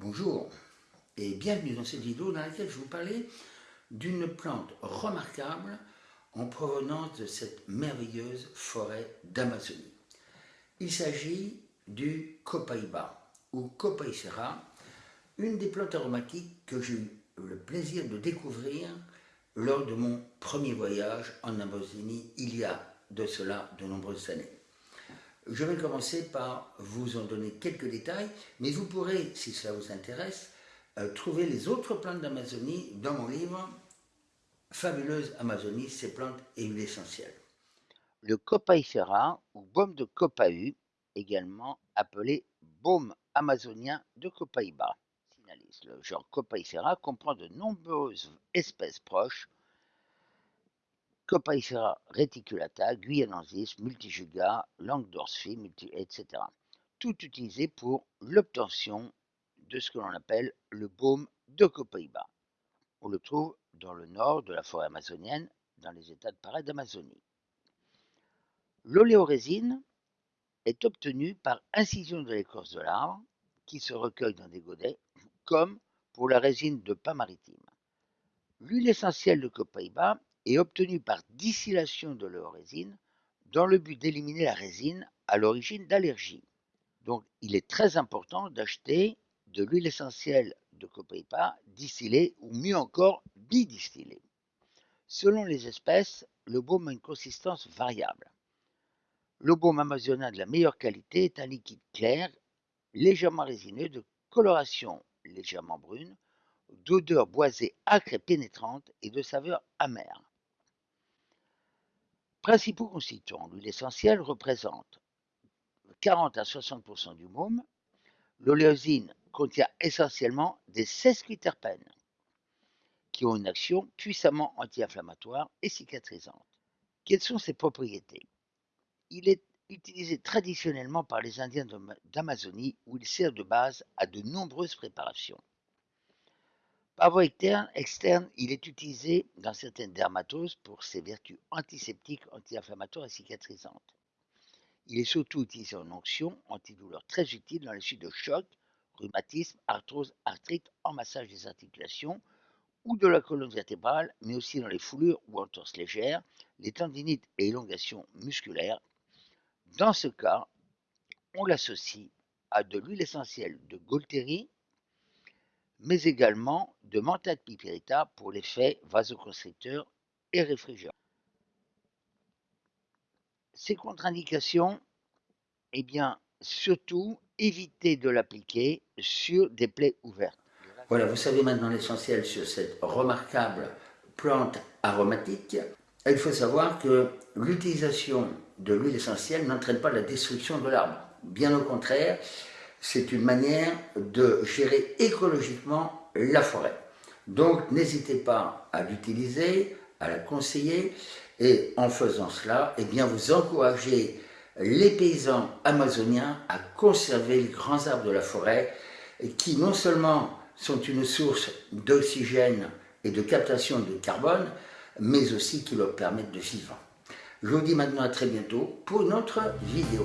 Bonjour et bienvenue dans cette vidéo dans laquelle je vous parler d'une plante remarquable en provenance de cette merveilleuse forêt d'Amazonie. Il s'agit du Copaiba ou Copaicera, une des plantes aromatiques que j'ai eu le plaisir de découvrir lors de mon premier voyage en Amazonie il y a de cela de nombreuses années. Je vais commencer par vous en donner quelques détails, mais vous pourrez, si cela vous intéresse, euh, trouver les autres plantes d'Amazonie dans mon livre Fabuleuse Amazonie, ces plantes et huiles essentielles. Le copaifera ou baume de copahu, également appelé baume amazonien de Copaiba. Le genre Copaifera comprend de nombreuses espèces proches Copaifera reticulata, guyanensis, multijuga, multi, etc. Tout utilisé pour l'obtention de ce que l'on appelle le baume de Copaiba. On le trouve dans le nord de la forêt amazonienne, dans les états de Pará d'Amazonie. L'oléorésine est obtenue par incision de l'écorce de l'arbre, qui se recueille dans des godets, comme pour la résine de pain maritime. L'huile essentielle de Copaiba est obtenu par distillation de leur résine dans le but d'éliminer la résine à l'origine d'allergies. Donc il est très important d'acheter de l'huile essentielle de copaïpa distillée ou mieux encore bidistillée. Selon les espèces, le baume a une consistance variable. Le baume amazonien de la meilleure qualité est un liquide clair, légèrement résineux, de coloration légèrement brune, d'odeur boisée acre et pénétrante et de saveur amère. Principaux constituants, l'huile essentielle représente 40 à 60% du môme. L'oléosine contient essentiellement des sesquiterpènes qui ont une action puissamment anti-inflammatoire et cicatrisante. Quelles sont ses propriétés? Il est utilisé traditionnellement par les Indiens d'Amazonie où il sert de base à de nombreuses préparations. Par voie externe, il est utilisé dans certaines dermatoses pour ses vertus antiseptiques, anti-inflammatoires et cicatrisantes. Il est surtout utilisé en onction, antidouleur très utile dans les suites de choc, rhumatisme, arthrose, arthrite, en massage des articulations ou de la colonne vertébrale, mais aussi dans les foulures ou entorses légères, les tendinites et élongations musculaires. Dans ce cas, on l'associe à de l'huile essentielle de Golteri, mais également de menthol piperita pour l'effet vasoconstricteur et réfrigérant. Ces contre-indications, eh bien, surtout éviter de l'appliquer sur des plaies ouvertes. Voilà, vous savez maintenant l'essentiel sur cette remarquable plante aromatique. Il faut savoir que l'utilisation de l'huile essentielle n'entraîne pas la destruction de l'arbre. Bien au contraire, c'est une manière de gérer écologiquement la forêt. Donc n'hésitez pas à l'utiliser, à la conseiller, et en faisant cela, eh bien vous encouragez les paysans amazoniens à conserver les grands arbres de la forêt, qui non seulement sont une source d'oxygène et de captation de carbone, mais aussi qui leur permettent de vivre. Je vous dis maintenant à très bientôt pour une autre vidéo.